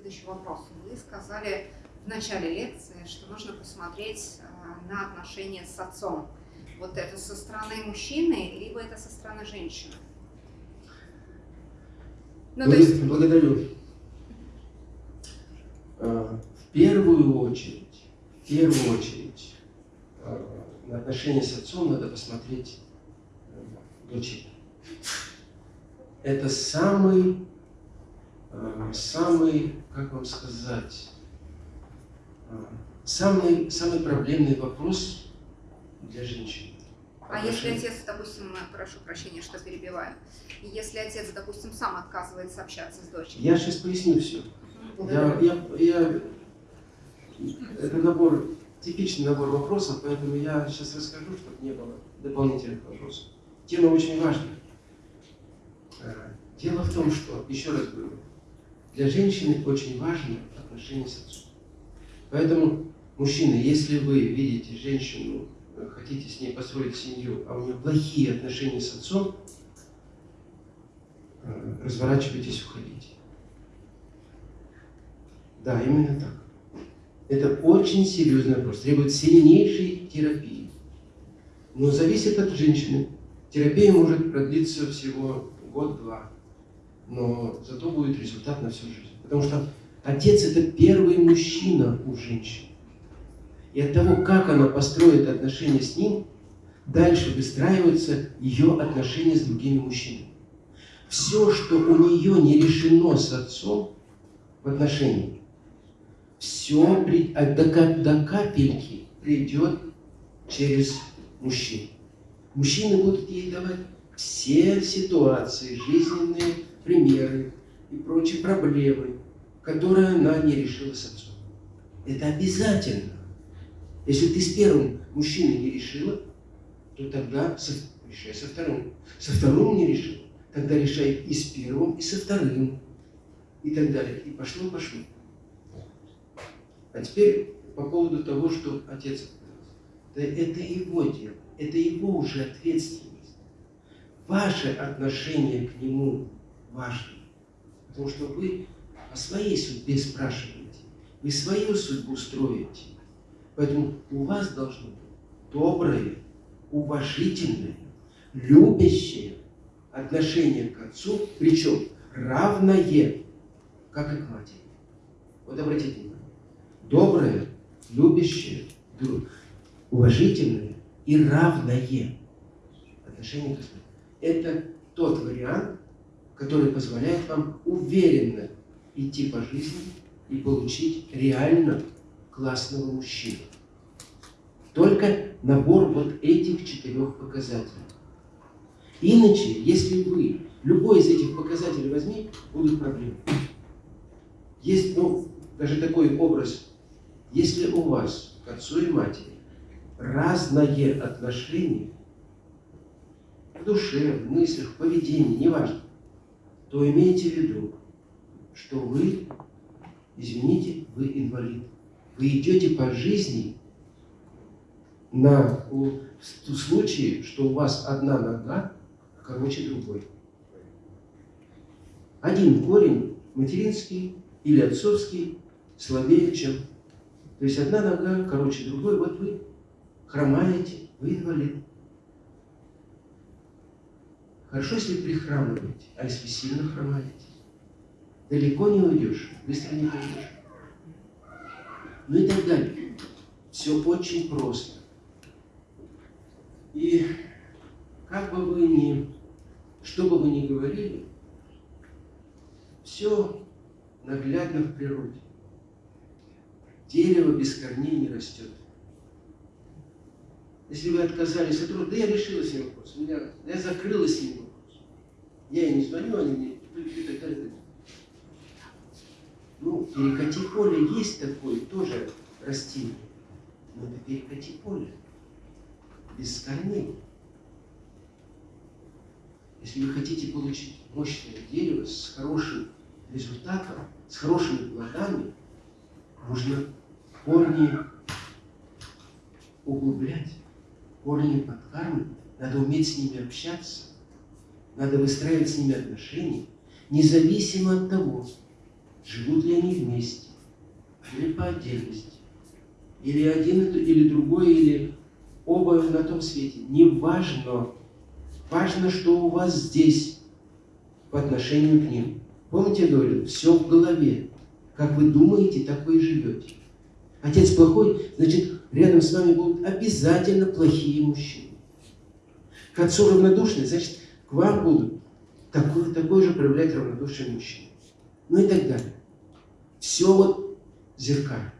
следующий вопрос. Вы сказали в начале лекции, что нужно посмотреть э, на отношения с отцом. Вот это со стороны мужчины, либо это со стороны женщины? Ну, Благ... есть... Благодарю. А, в первую очередь, в первую очередь, а, на отношения с отцом надо посмотреть э, дочери. Это самый, э, самый, как вам сказать, э, самый, самый проблемный вопрос для женщин. А если отец, допустим, прошу прощения, что перебиваю, если отец, допустим, сам отказывается общаться с дочерью? Я сейчас поясню все. Я, я, я, это набор, типичный набор вопросов, поэтому я сейчас расскажу, чтобы не было дополнительных вопросов. Тема очень важная. Э, дело в том, что, еще раз говорю, для женщины очень важно отношение с отцом. Поэтому, мужчины, если вы видите женщину хотите с ней построить семью, а у нее плохие отношения с отцом, э, разворачивайтесь, уходите. Да, именно так. Это очень серьезный вопрос, требует сильнейшей терапии. Но зависит от женщины. Терапия может продлиться всего год-два, но зато будет результат на всю жизнь. Потому что отец – это первый мужчина у женщин. И от того, как она построит отношения с ним, дальше выстраиваются ее отношения с другими мужчинами. Все, что у нее не решено с отцом в отношениях, все а до, до капельки придет через мужчин. Мужчины будут ей давать все ситуации, жизненные примеры и прочие проблемы, которые она не решила с отцом. Это обязательно. Если ты с первым мужчиной не решила, то тогда со, решай со вторым. Со вторым не решил, тогда решай и с первым, и со вторым. И так далее. И пошло-пошло. А теперь по поводу того, что отец да это его дело, это его уже ответственность. Ваше отношение к нему важно. Потому что вы о своей судьбе спрашиваете. Вы свою судьбу строите. Поэтому у вас должно быть доброе, уважительное, любящее отношение к отцу, причем равное, как и к матери. Вот обратите внимание. Доброе, любящее, уважительное и равное отношение к отцу. Это тот вариант, который позволяет вам уверенно идти по жизни и получить реально классного мужчину. Только набор вот этих четырех показателей. Иначе, если вы любой из этих показателей возьми, будут проблемы. Есть, ну, даже такой образ, если у вас к отцу и матери разное отношение в душе, в мыслях, в поведении, неважно, то имейте в виду, что вы, извините, вы инвалид. Вы идете по жизни на в случае, что у вас одна нога короче другой. Один корень материнский или отцовский слабее, чем... То есть одна нога короче другой, вот вы хромаете, вы инвалид. Хорошо, если прихрамываете, а если сильно хромаете, далеко не уйдешь, быстро не пойдешь. Ну и так далее. Все очень просто. И как бы вы ни, что бы вы ни говорили, все наглядно в природе. Дерево без корней не растет. Если вы отказались от труда, да я решила с ним вопрос, меня, я закрыла с ним вопрос. Я ей не звоню, они мне и так далее. Ну, перекати поле есть такое тоже растение, но это перекати поле без корней. Если вы хотите получить мощное дерево с хорошим результатом, с хорошими плодами, нужно корни углублять, корни подкармливать, надо уметь с ними общаться, надо выстраивать с ними отношения, независимо от того, живут ли они вместе, или по отдельности, или один или другой, или оба на том свете. Не важно. Важно, что у вас здесь по отношению к ним. Помните, я говорил, все в голове. Как вы думаете, так вы и живете. Отец плохой, значит, рядом с вами будут обязательно плохие мужчины. К отцу равнодушный, значит, к вам будут такой, такой же проявлять равнодушие мужчины. Ну и так далее. Все вот зеркально.